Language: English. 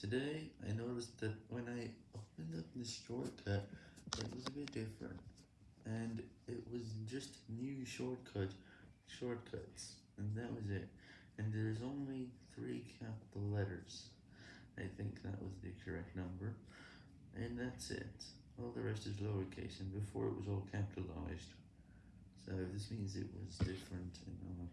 Today, I noticed that when I opened up this shortcut, it was a bit different, and it was just new shortcut shortcuts, and that was it, and there's only three capital letters, I think that was the correct number, and that's it, all the rest is lowercase, and before it was all capitalized, so this means it was different, and